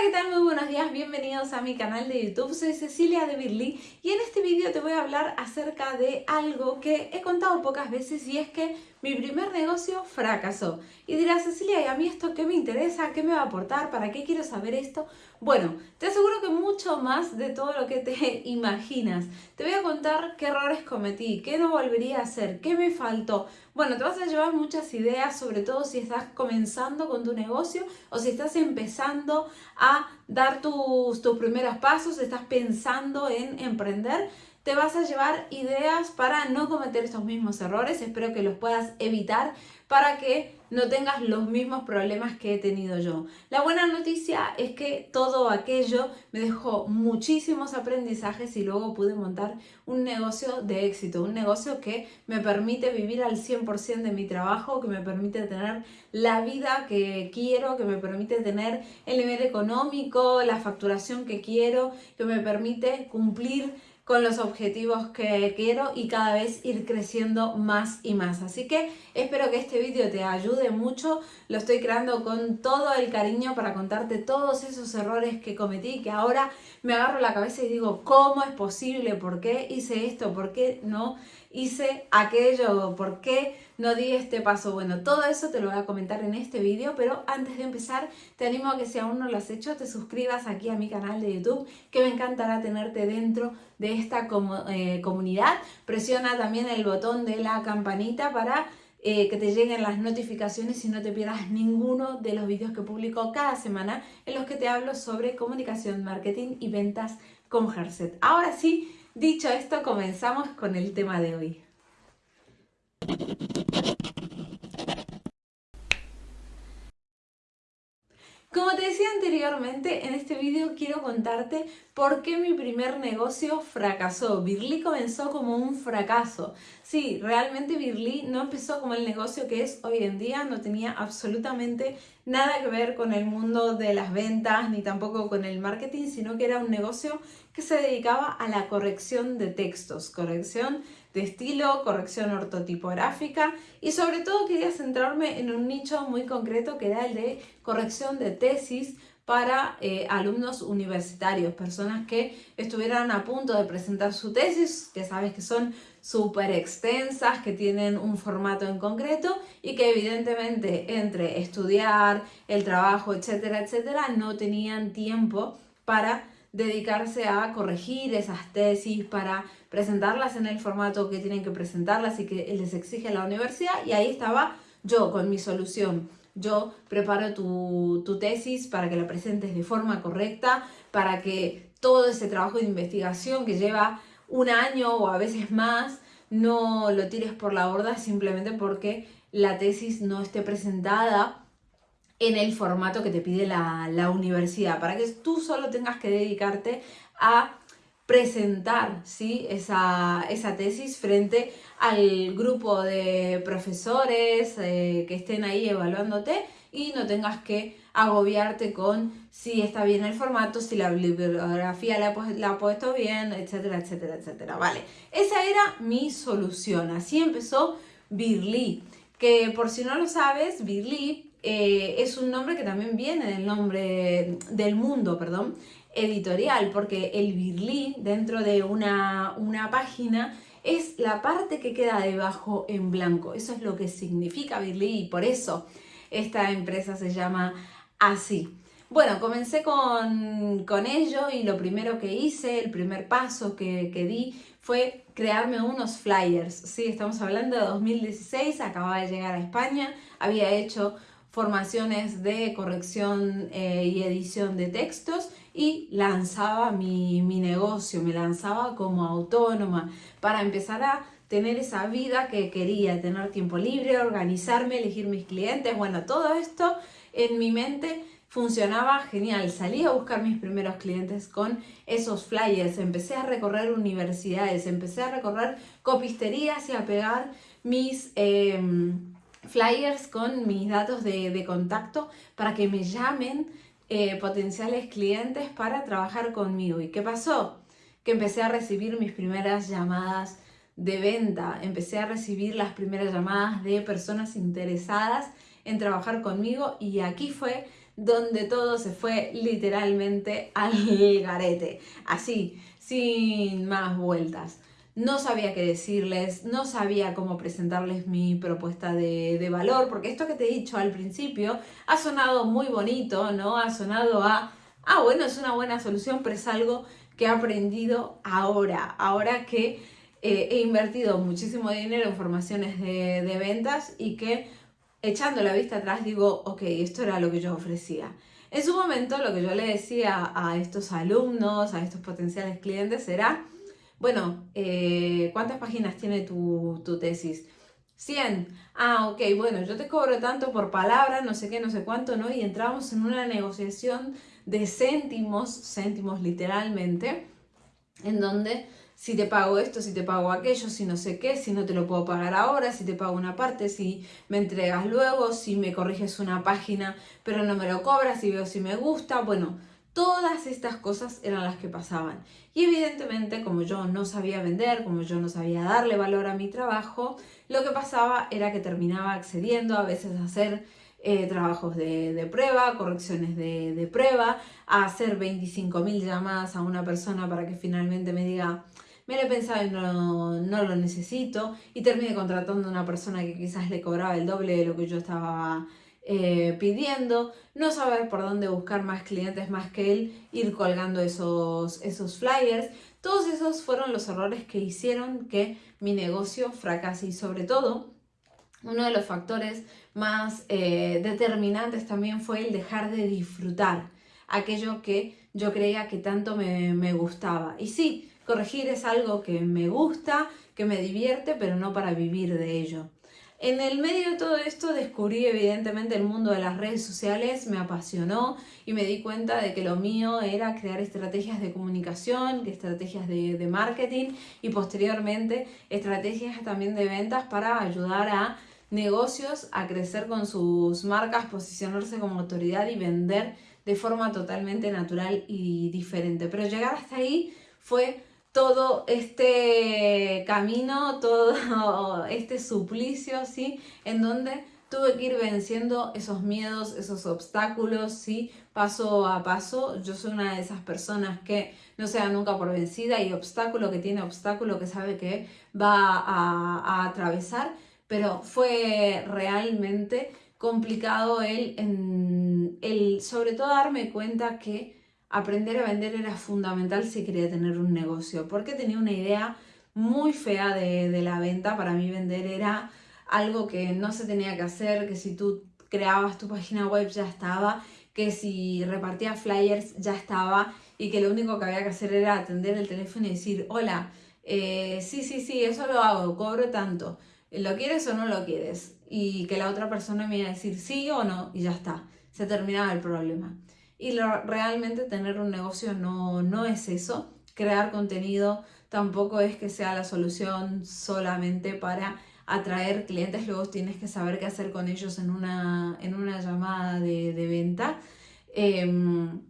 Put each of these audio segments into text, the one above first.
¿qué tal? Muy buenos días, bienvenidos a mi canal de YouTube. Soy Cecilia de Birly y en este vídeo te voy a hablar acerca de algo que he contado pocas veces y es que mi primer negocio fracasó. Y dirás, Cecilia, ¿y a mí esto qué me interesa? ¿Qué me va a aportar? ¿Para qué quiero saber esto? Bueno, te aseguro que mucho más de todo lo que te imaginas. Te voy a contar qué errores cometí, qué no volvería a hacer, qué me faltó. Bueno, te vas a llevar muchas ideas, sobre todo si estás comenzando con tu negocio o si estás empezando a dar tus, tus primeros pasos, estás pensando en emprender te vas a llevar ideas para no cometer estos mismos errores. Espero que los puedas evitar para que no tengas los mismos problemas que he tenido yo. La buena noticia es que todo aquello me dejó muchísimos aprendizajes y luego pude montar un negocio de éxito, un negocio que me permite vivir al 100% de mi trabajo, que me permite tener la vida que quiero, que me permite tener el nivel económico, la facturación que quiero, que me permite cumplir con los objetivos que quiero y cada vez ir creciendo más y más. Así que espero que este vídeo te ayude mucho. Lo estoy creando con todo el cariño para contarte todos esos errores que cometí, que ahora me agarro la cabeza y digo, ¿cómo es posible? ¿Por qué hice esto? ¿Por qué no hice aquello? ¿Por qué no di este paso? Bueno, todo eso te lo voy a comentar en este vídeo, pero antes de empezar te animo a que si aún no lo has hecho, te suscribas aquí a mi canal de YouTube, que me encantará tenerte dentro de esta eh, comunidad. Presiona también el botón de la campanita para eh, que te lleguen las notificaciones y no te pierdas ninguno de los vídeos que publico cada semana en los que te hablo sobre comunicación, marketing y ventas con Herset. Ahora sí, dicho esto, comenzamos con el tema de hoy. Como te decía anteriormente, en este vídeo quiero contarte por qué mi primer negocio fracasó. Birly comenzó como un fracaso. Sí, realmente Birly no empezó como el negocio que es hoy en día, no tenía absolutamente nada que ver con el mundo de las ventas ni tampoco con el marketing, sino que era un negocio que se dedicaba a la corrección de textos, corrección de estilo, corrección ortotipográfica y sobre todo quería centrarme en un nicho muy concreto que era el de corrección de tesis para eh, alumnos universitarios, personas que estuvieran a punto de presentar su tesis, que sabes que son súper extensas, que tienen un formato en concreto y que evidentemente entre estudiar, el trabajo, etcétera, etcétera, no tenían tiempo para dedicarse a corregir esas tesis, para presentarlas en el formato que tienen que presentarlas y que les exige la universidad. Y ahí estaba yo con mi solución. Yo preparo tu, tesis para que la presentes de forma correcta, para que todo ese trabajo de investigación que lleva un año o a veces más, no lo tires por la borda simplemente porque la tesis no esté presentada en el formato que te pide la, universidad, para que tú solo tengas que dedicarte a presentar ¿sí? esa, tesis frente al grupo de profesores eh, que estén ahí evaluándote y no tengas que agobiarte con si está bien el formato, si la bibliografía la, la ha puesto bien, etcétera, etcétera, etcétera. Vale, esa era mi solución. Así empezó Birly, que por si no lo sabes, Birly eh, es un nombre que también viene del nombre del mundo, perdón, editorial, porque el Birli dentro de una, una página es la parte que queda debajo en blanco. Eso es lo que significa Birli y por eso esta empresa se llama así. Bueno, comencé con, con, ello y lo primero que hice, el primer paso que, que, di fue crearme unos flyers. Sí, estamos hablando de 2016, acababa de llegar a España, había hecho formaciones de corrección eh, y edición de textos y lanzaba mi, mi negocio, me lanzaba como autónoma para empezar a tener esa vida que quería, tener tiempo libre, organizarme, elegir mis clientes, bueno, todo esto en mi mente funcionaba genial. Salí a buscar mis primeros clientes con esos flyers, empecé a recorrer universidades, empecé a recorrer copisterías y a pegar mis... Em, flyers con mis datos de, contacto para que me llamen eh, potenciales clientes para trabajar conmigo. ¿Y qué pasó? Que empecé a recibir mis primeras llamadas de venta, empecé a recibir las primeras llamadas de personas interesadas en trabajar conmigo y aquí fue donde todo se fue literalmente al garete, así, sin más vueltas. No sabía qué decirles, no sabía cómo presentarles mi propuesta de, de valor, porque esto que te he dicho al principio ha sonado muy bonito, ¿no? Ha sonado a, ah, bueno, es una buena solución, pero es algo que he aprendido ahora, ahora que eh, he invertido muchísimo dinero en formaciones de, de ventas y que echando la vista atrás digo, ok, esto era lo que yo ofrecía. En su momento lo que yo le decía a estos alumnos, a estos potenciales clientes era, bueno, eh, ¿cuántas páginas tiene tu, tesis? 100. Ah, ok, bueno, yo te cobro tanto por palabra, no sé qué, no sé cuánto, ¿no? Y entramos en una negociación de céntimos, céntimos literalmente, en donde si te pago esto, si te pago aquello, si no sé qué, si no te lo puedo pagar ahora, si te pago una parte, si me entregas luego, si me corriges una página pero no me lo cobras, si veo si me gusta, bueno, todas estas cosas eran las que pasaban. Y evidentemente, como yo no sabía vender, como yo no sabía darle valor a mi trabajo, lo que pasaba era que terminaba accediendo a veces a hacer eh, trabajos de, prueba, correcciones de, prueba, a hacer 25.000 llamadas a una persona para que finalmente me diga me lo he pensado y no, no lo necesito, y terminé contratando a una persona que quizás le cobraba el doble de lo que yo estaba eh, pidiendo, no saber por dónde buscar más clientes más que él, ir colgando esos, esos flyers. Todos esos fueron los errores que hicieron que mi negocio fracase y sobre todo uno de los factores más eh, determinantes también fue el dejar de disfrutar aquello que yo creía que tanto me, me gustaba. Y sí, Corregir es algo que me gusta, que me divierte, pero no para vivir de ello. En el medio de todo esto descubrí evidentemente el mundo de las redes sociales, me apasionó y me di cuenta de que lo mío era crear estrategias de comunicación, estrategias de, marketing y posteriormente estrategias también de ventas para ayudar a negocios a crecer con sus marcas, posicionarse como autoridad y vender de forma totalmente natural y diferente. Pero llegar hasta ahí fue todo este camino, todo este suplicio, ¿sí? En donde tuve que ir venciendo esos miedos, esos obstáculos, ¿sí? Paso a paso. Yo soy una de esas personas que no se da nunca por vencida y obstáculo que tiene obstáculo que sabe que va a, a atravesar, pero fue realmente complicado el, el sobre todo darme cuenta que aprender a vender era fundamental si quería tener un negocio, porque tenía una idea muy fea de, la venta. Para mí vender era algo que no se tenía que hacer, que si tú creabas tu página web ya estaba, que si repartías flyers ya estaba y que lo único que había que hacer era atender el teléfono y decir, hola, eh, sí, sí, sí, eso lo hago, cobro tanto, ¿lo quieres o no lo quieres? Y que la otra persona me iba a decir sí o no y ya está, se terminaba el problema. Y realmente tener un negocio no, no es eso. Crear contenido tampoco es que sea la solución solamente para atraer clientes, luego tienes que saber qué hacer con ellos en una, en una llamada de, venta. Em,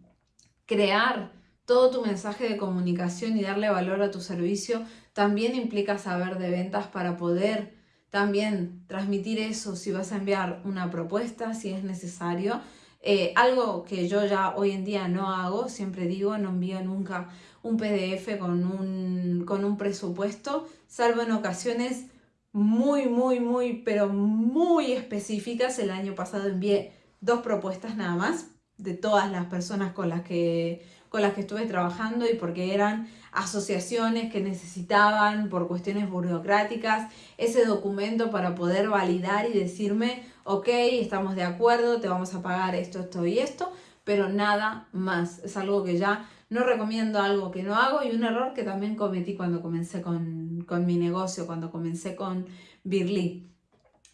crear todo tu mensaje de comunicación y darle valor a tu servicio también implica saber de ventas para poder también transmitir eso si vas a enviar una propuesta, si es necesario, eh, algo que yo ya hoy en día no hago, siempre digo, no envío nunca un PDF con un, con un presupuesto, salvo en ocasiones muy, muy, muy, pero muy específicas. El año pasado envié dos propuestas nada más de todas las personas con las que, con las que estuve trabajando y porque eran asociaciones que necesitaban por cuestiones burocráticas ese documento para poder validar y decirme, ok, estamos de acuerdo, te vamos a pagar esto, esto y esto, pero nada más. Es algo que ya no recomiendo, algo que no hago y un error que también cometí cuando comencé con, mi negocio, cuando comencé con Birly.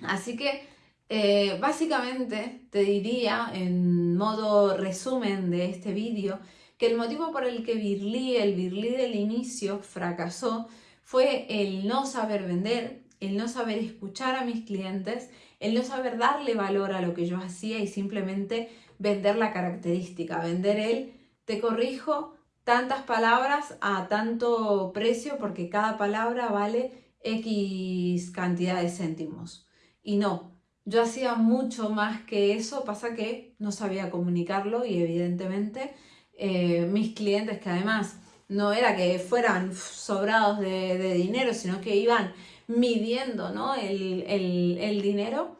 Así que eh, básicamente te diría en modo resumen de este vídeo que el motivo por el que Birly, el Birly del inicio, fracasó fue el no saber vender, el no saber escuchar a mis clientes, el no saber darle valor a lo que yo hacía y simplemente vender la característica, vender el te corrijo tantas palabras a tanto precio porque cada palabra vale X cantidad de céntimos. Y no, yo hacía mucho más que eso, pasa que no sabía comunicarlo y evidentemente eh, mis clientes que además no era que fueran sobrados de, dinero, sino que iban midiendo ¿no? el, dinero,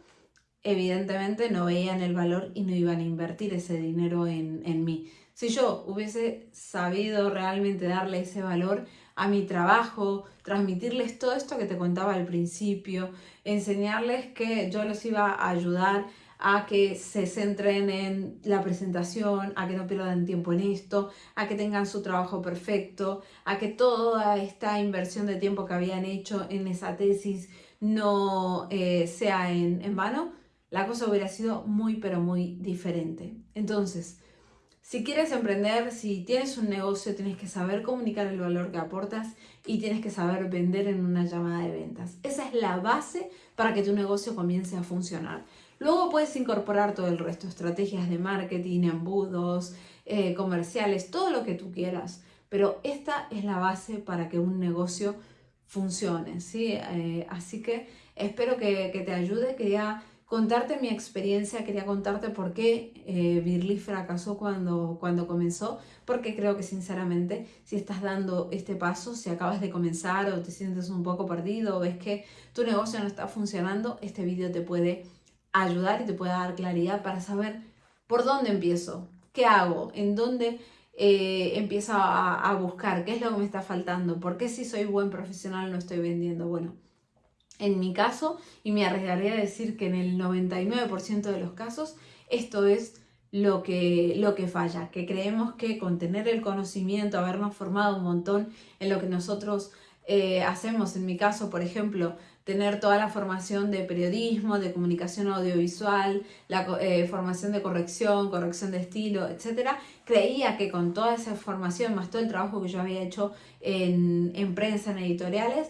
evidentemente no veían el valor y no iban a invertir ese dinero en, en mí. Si yo hubiese sabido realmente darle ese valor a mi trabajo, transmitirles todo esto que te contaba al principio, enseñarles que yo les iba a ayudar a que se centren en la presentación, a que no pierdan tiempo en esto, a que tengan su trabajo perfecto, a que toda esta inversión de tiempo que habían hecho en esa tesis no eh, sea en, en vano, la cosa hubiera sido muy pero muy diferente. Entonces, si quieres emprender, si tienes un negocio, tienes que saber comunicar el valor que aportas y tienes que saber vender en una llamada de ventas. Esa es la base para que tu negocio comience a funcionar. Luego puedes incorporar todo el resto, estrategias de marketing, embudos, eh, comerciales, todo lo que tú quieras. Pero esta es la base para que un negocio funcione, ¿sí? Eh, así que espero que, que, te ayude. Quería contarte mi experiencia, quería contarte por qué eh, Birly fracasó cuando, cuando comenzó, porque creo que sinceramente si estás dando este paso, si acabas de comenzar o te sientes un poco perdido o ves que tu negocio no está funcionando, este vídeo te puede ayudar y te pueda dar claridad para saber por dónde empiezo, qué hago, en dónde eh, empiezo a, buscar, qué es lo que me está faltando, por qué si soy buen profesional no estoy vendiendo. Bueno, en mi caso, y me arriesgaría a decir que en el 99% de los casos, esto es lo que, lo que falla, que creemos que con tener el conocimiento, habernos formado un montón en lo que nosotros eh, hacemos, en mi caso, por ejemplo, tener toda la formación de periodismo, de comunicación audiovisual, la eh, formación de corrección, corrección de estilo, etc. Creía que con toda esa formación, más todo el trabajo que yo había hecho en, en prensa, en editoriales,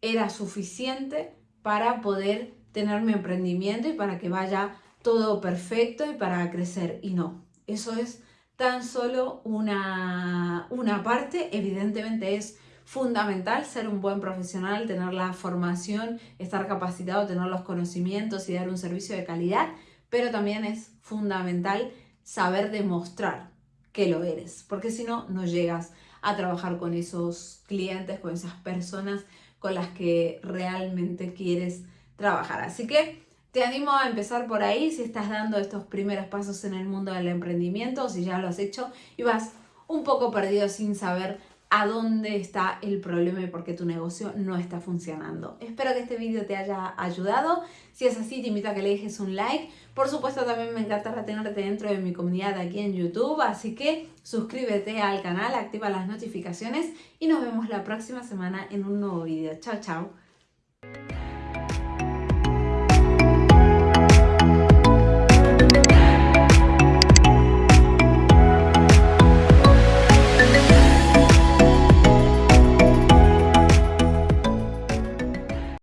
era suficiente para poder tener mi emprendimiento y para que vaya todo perfecto y para crecer. Y no, eso es tan solo una, una parte, evidentemente es fundamental ser un buen profesional, tener la formación, estar capacitado, tener los conocimientos y dar un servicio de calidad, pero también es fundamental saber demostrar que lo eres, porque si no, no llegas a trabajar con esos clientes, con esas personas con las que realmente quieres trabajar. Así que te animo a empezar por ahí si estás dando estos primeros pasos en el mundo del emprendimiento, si ya lo has hecho y vas un poco perdido sin saber a dónde está el problema y por qué tu negocio no está funcionando. Espero que este vídeo te haya ayudado. Si es así, te invito a que le dejes un like. Por supuesto, también me encantará tenerte dentro de mi comunidad aquí en YouTube, así que suscríbete al canal, activa las notificaciones y nos vemos la próxima semana en un nuevo vídeo. Chao, chao.